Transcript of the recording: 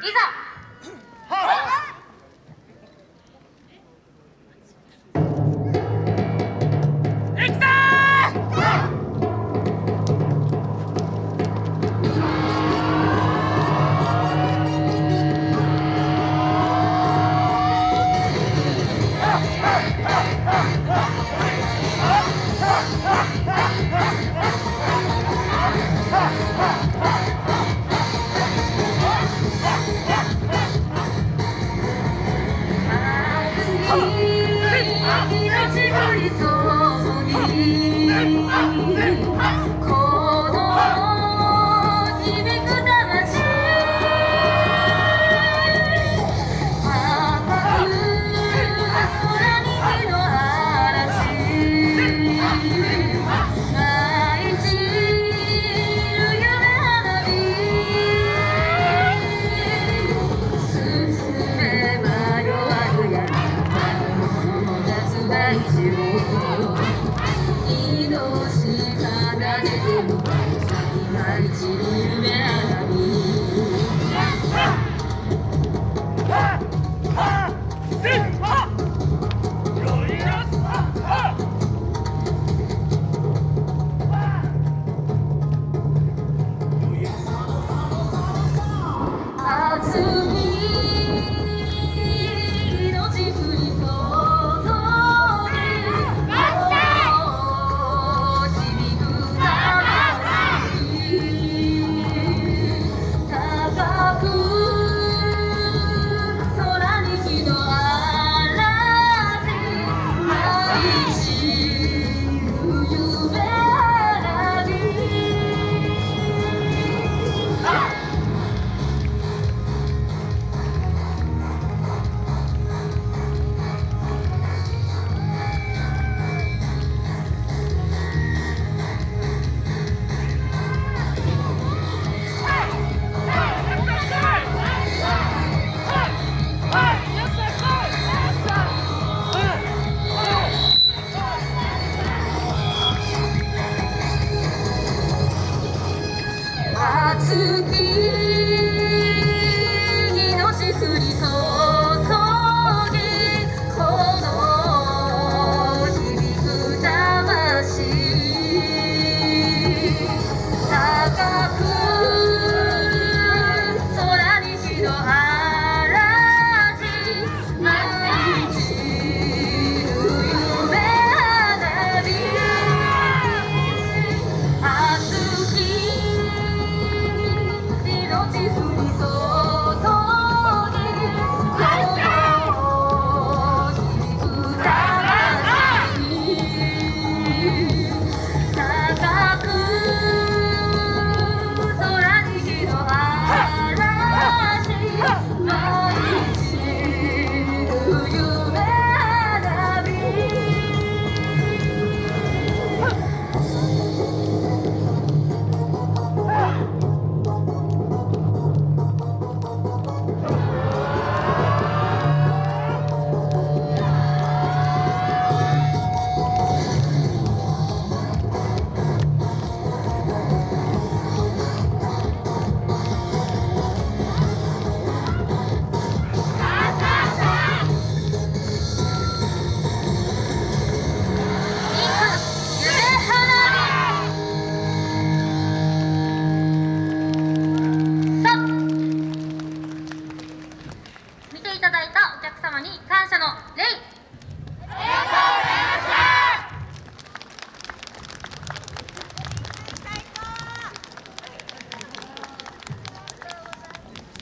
立正，好。いただいたお客様に感謝の礼。